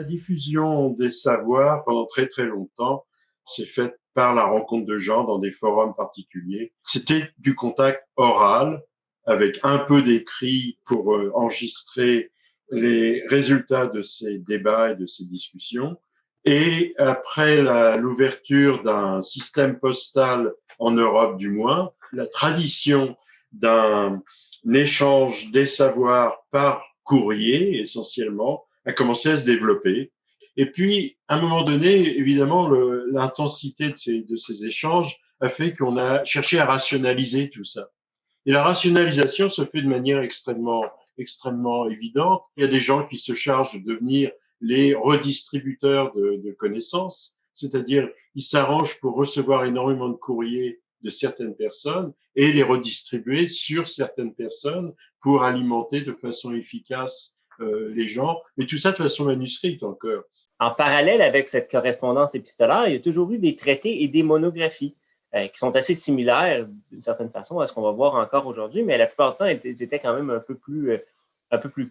La diffusion des savoirs pendant très très longtemps s'est faite par la rencontre de gens dans des forums particuliers. C'était du contact oral avec un peu d'écrit pour euh, enregistrer les résultats de ces débats et de ces discussions. Et après l'ouverture d'un système postal en Europe du moins, la tradition d'un échange des savoirs par courrier essentiellement a commencé à se développer. Et puis, à un moment donné, évidemment, l'intensité de ces, de ces échanges a fait qu'on a cherché à rationaliser tout ça. Et la rationalisation se fait de manière extrêmement, extrêmement évidente. Il y a des gens qui se chargent de devenir les redistributeurs de, de connaissances, c'est-à-dire ils s'arrangent pour recevoir énormément de courriers de certaines personnes et les redistribuer sur certaines personnes pour alimenter de façon efficace les gens, mais tout ça de façon manuscrite encore. En parallèle avec cette correspondance épistolaire, il y a toujours eu des traités et des monographies euh, qui sont assez similaires d'une certaine façon à ce qu'on va voir encore aujourd'hui, mais la plupart du temps, elles étaient quand même un peu plus, euh, un peu plus.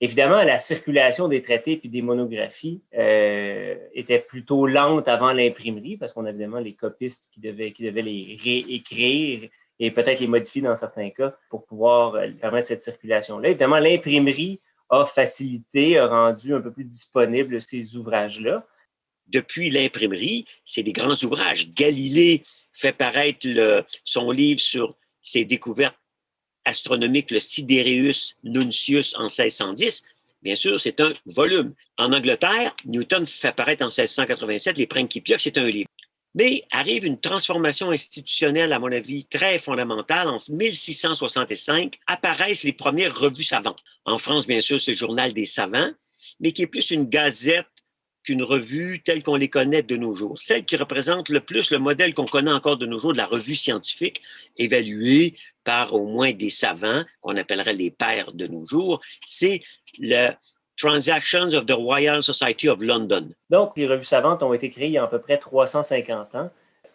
Évidemment, la circulation des traités et des monographies était plutôt lente avant l'imprimerie parce qu'on a évidemment les copistes qui devaient, qui devaient les réécrire et peut-être les modifier dans certains cas pour pouvoir permettre cette circulation-là. Évidemment, l'imprimerie a facilité, a rendu un peu plus disponible ces ouvrages-là. Depuis l'imprimerie, c'est des grands ouvrages. Galilée fait paraître son livre sur ses découvertes astronomiques, le Sidereus Nuncius en 1610. Bien sûr, c'est un volume. En Angleterre, Newton fait paraître en 1687 les Principia, c'est un livre. Mais arrive une transformation institutionnelle, à mon avis, très fondamentale. En 1665, apparaissent les premières revues savantes. En France, bien sûr, c'est le Journal des savants, mais qui est plus une gazette qu'une revue telle qu'on les connaît de nos jours. Celle qui représente le plus le modèle qu'on connaît encore de nos jours de la revue scientifique, évaluée par au moins des savants, qu'on appellerait les pères de nos jours, c'est le Transactions of the Royal Society of London. Donc, les revues savantes ont été créées il y a à peu près 350 ans,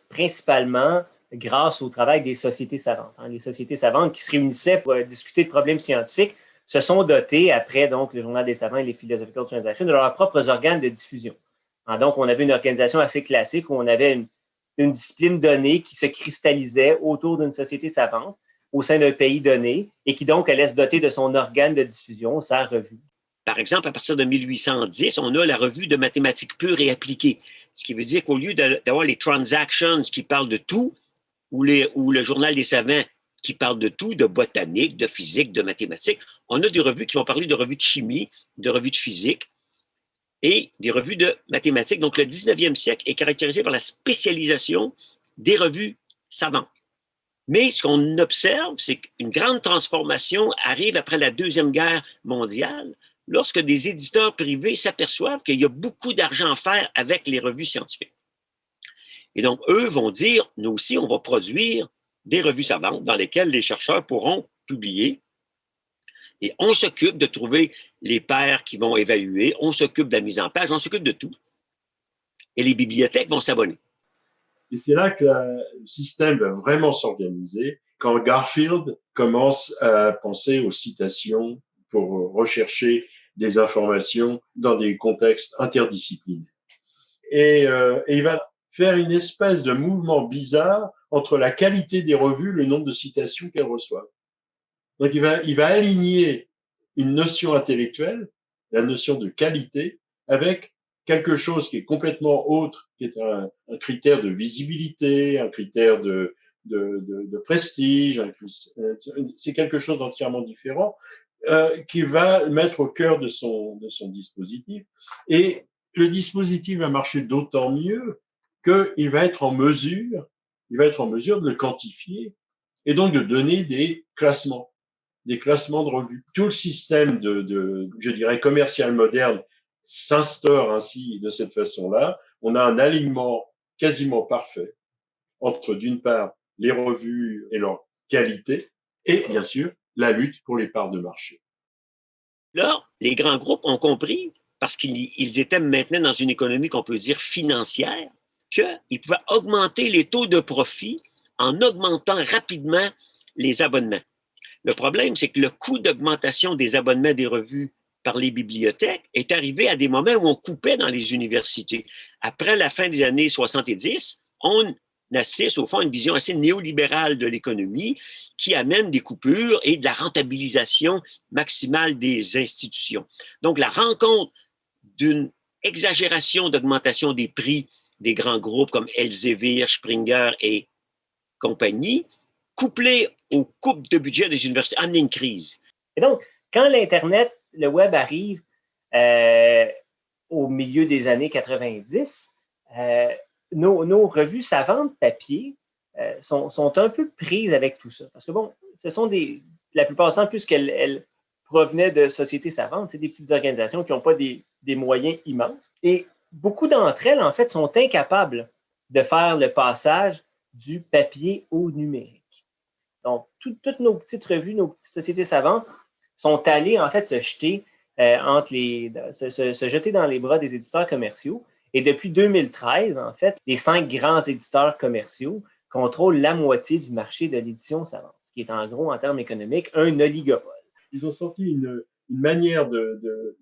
principalement grâce au travail des sociétés savantes. Hein. Les sociétés savantes qui se réunissaient pour discuter de problèmes scientifiques se sont dotées, après donc le Journal des savants et les Philosophical Transactions, de leurs propres organes de diffusion. Hein, donc, on avait une organisation assez classique où on avait une, une discipline donnée qui se cristallisait autour d'une société savante au sein d'un pays donné et qui donc allait se doter de son organe de diffusion, sa revue. Par exemple, à partir de 1810, on a la revue de mathématiques pures et appliquées, ce qui veut dire qu'au lieu d'avoir les transactions qui parlent de tout, ou, ou le journal des savants qui parle de tout, de botanique, de physique, de mathématiques, on a des revues qui vont parler de revues de chimie, de revues de physique et des revues de mathématiques. Donc, le 19e siècle est caractérisé par la spécialisation des revues savantes. Mais ce qu'on observe, c'est qu'une grande transformation arrive après la Deuxième Guerre mondiale, lorsque des éditeurs privés s'aperçoivent qu'il y a beaucoup d'argent à faire avec les revues scientifiques. Et donc, eux vont dire, nous aussi, on va produire des revues savantes dans lesquelles les chercheurs pourront publier. Et on s'occupe de trouver les pairs qui vont évaluer, on s'occupe de la mise en page, on s'occupe de tout. Et les bibliothèques vont s'abonner. Et c'est là que le système va vraiment s'organiser quand Garfield commence à penser aux citations pour rechercher des informations dans des contextes interdisciplinaires. Et, euh, et, il va faire une espèce de mouvement bizarre entre la qualité des revues, le nombre de citations qu'elles reçoivent. Donc il va, il va aligner une notion intellectuelle, la notion de qualité, avec quelque chose qui est complètement autre, qui est un, critère de visibilité, un critère de, de, de, de prestige, c'est quelque chose d'entièrement différent, euh, qui va mettre au cœur de son, de son dispositif. Et le dispositif va marcher d'autant mieux qu'il va être en mesure, il va être en mesure de le quantifier et donc de donner des classements, des classements de revues. Tout le système de, de je dirais, commercial moderne s'instaure ainsi de cette façon-là. On a un alignement quasiment parfait entre, d'une part, les revues et leur qualité, et bien sûr, la lutte pour les parts de marché. Là, les grands groupes ont compris, parce qu'ils étaient maintenant dans une économie qu'on peut dire financière, qu'ils pouvaient augmenter les taux de profit en augmentant rapidement les abonnements. Le problème, c'est que le coût d'augmentation des abonnements des revues par les bibliothèques est arrivé à des moments où on coupait dans les universités. Après la fin des années 70, on assiste au fond une vision assez néolibérale de l'économie qui amène des coupures et de la rentabilisation maximale des institutions. Donc, la rencontre d'une exagération d'augmentation des prix des grands groupes comme Elsevier, Springer et compagnie, couplée aux coupes de budget des universités, amène une crise. Et donc, quand l'Internet, le Web arrive euh, au milieu des années 90, euh, nos, revues savantes papier euh, sont, un peu prises avec tout ça. Parce que, bon, ce sont des, la plupart du temps, puisqu'elles provenaient de sociétés savantes, c'est des petites organisations qui n'ont pas des, des, moyens immenses. Et beaucoup d'entre elles, en fait, sont incapables de faire le passage du papier au numérique. Donc, toutes nos petites revues, nos petites sociétés savantes sont allées, en fait, se jeter euh, entre les, se, jeter dans les bras des éditeurs commerciaux. Et depuis 2013, en fait, les cinq grands éditeurs commerciaux contrôlent la moitié du marché de l'édition savante, ce qui est en gros, en termes économiques, un oligopole. Ils ont sorti une, une manière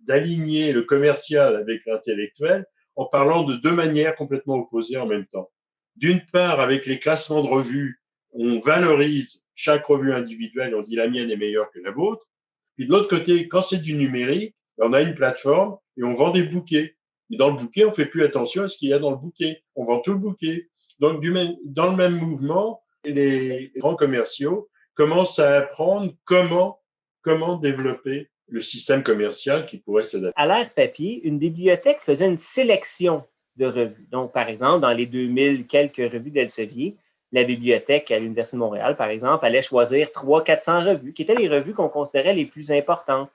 d'aligner le commercial avec l'intellectuel en parlant de deux manières complètement opposées en même temps. D'une part, avec les classements de revues, on valorise chaque revue individuelle, on dit la mienne est meilleure que la vôtre. Puis de l'autre côté, quand c'est du numérique, on a une plateforme et on vend des bouquets. Et dans le bouquet, on fait plus attention à ce qu'il y a dans le bouquet. On vend tout le bouquet. Donc, dans le même mouvement, les grands commerciaux commencent à apprendre comment, comment développer le système commercial qui pourrait s'adapter. À l'ère papier, une bibliothèque faisait une sélection de revues. Donc, par exemple, dans les 2000 quelques revues d'Elsevier, la bibliothèque à l'Université de Montréal, par exemple, allait choisir 300-400 revues, qui étaient les revues qu'on considérait les plus importantes,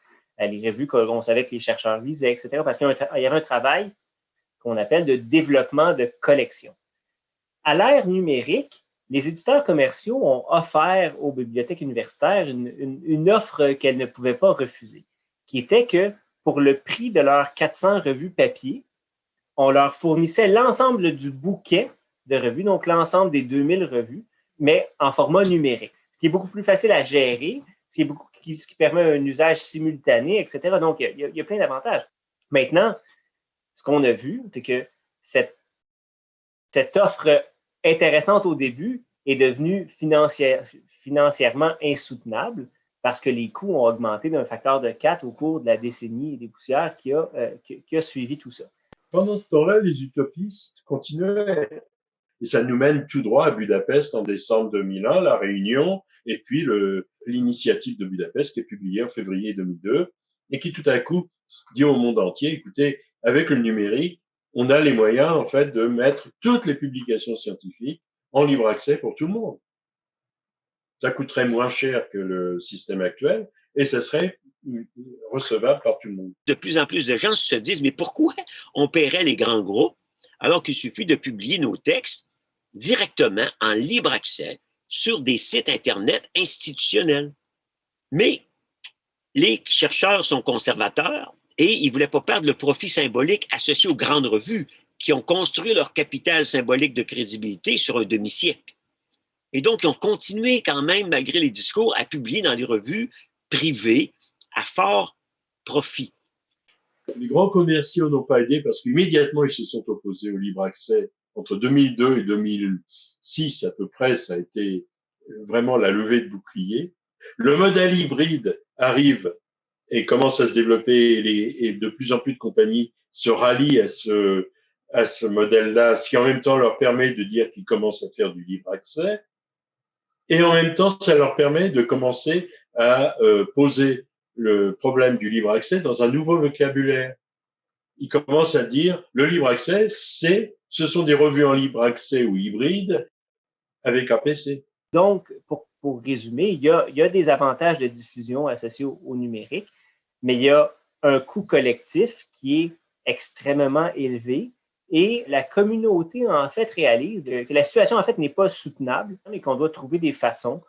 les revues qu'on savait que les chercheurs lisaient, etc., parce qu'il y avait un travail qu'on appelle de développement de collection. À l'ère numérique, les éditeurs commerciaux ont offert aux bibliothèques universitaires une, offre qu'elles ne pouvaient pas refuser, qui était que pour le prix de leurs 400 revues papier, on leur fournissait l'ensemble du bouquet de revues, donc l'ensemble des 2000 revues, mais en format numérique, ce qui est beaucoup plus facile à gérer, ce qui, est beaucoup, ce qui permet un usage simultané, etc. Donc, il y a, plein d'avantages. Maintenant, ce qu'on a vu, c'est que cette, offre intéressante au début est devenue financière, financièrement insoutenable parce que les coûts ont augmenté d'un facteur de 4 au cours de la décennie des poussières qui a, euh, qui, a suivi tout ça. Pendant ce temps-là, les utopistes continuaient et ça nous mène tout droit à Budapest en décembre 2001, la réunion, et puis l'initiative de Budapest qui est publiée en février 2002 et qui tout à coup dit au monde entier, écoutez, avec le numérique, on a les moyens en fait de mettre toutes les publications scientifiques en libre accès pour tout le monde. Ça coûterait moins cher que le système actuel et ça serait recevable par tout le monde. De plus en plus de gens se disent, mais pourquoi on paierait les grands groupes alors qu'il suffit de publier nos textes directement en libre accès sur des sites Internet institutionnels? Mais les chercheurs sont conservateurs et ils ne voulaient pas perdre le profit symbolique associé aux grandes revues qui ont construit leur capital symbolique de crédibilité sur un demi-siècle. Et donc, ils ont continué quand même, malgré les discours, à publier dans des revues privées à fort profit. Les grands commerciaux n'ont pas aidé parce qu'immédiatement, ils se sont opposés au libre accès. Entre 2002 et 2006, à peu près, ça a été vraiment la levée de bouclier. Le modèle hybride arrive et commence à se développer et, de plus en plus de compagnies se rallient à ce, à ce modèle-là, ce qui en même temps leur permet de dire qu'ils commencent à faire du libre accès. Et en même temps, ça leur permet de commencer à euh, poser le problème du libre accès dans un nouveau vocabulaire. Ils commencent à dire le libre accès, c'est, ce sont des revues en libre accès ou hybride avec un PC. Donc, pour, pour résumer, il y, a, il y, a, des avantages de diffusion associés au numérique, mais il y a un coût collectif qui est extrêmement élevé et la communauté, en fait, réalise que la situation, en fait, n'est pas soutenable et qu'on doit trouver des façons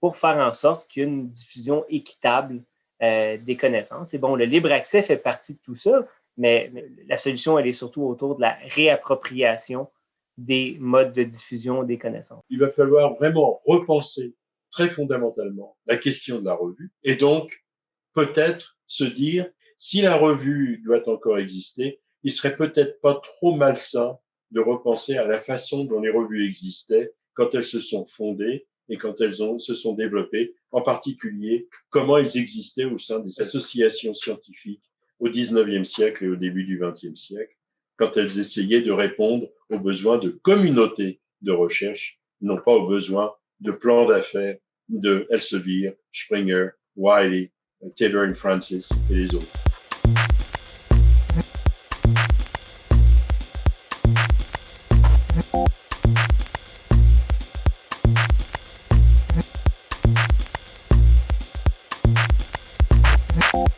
pour faire en sorte qu'il y ait une diffusion équitable euh, des connaissances. Et bon, le libre accès fait partie de tout ça, mais la solution, elle est surtout autour de la réappropriation des modes de diffusion des connaissances. Il va falloir vraiment repenser très fondamentalement la question de la revue et donc peut-être se dire si la revue doit encore exister, il serait peut-être pas trop malsain de repenser à la façon dont les revues existaient quand elles se sont fondées et quand elles se sont développées, en particulier comment elles existaient au sein des associations scientifiques au 19e siècle et au début du 20e siècle, quand elles essayaient de répondre aux besoins de communautés de recherche, non pas aux besoins de plans d'affaires de Elsevier, Springer, Wiley, Taylor Francis et les autres.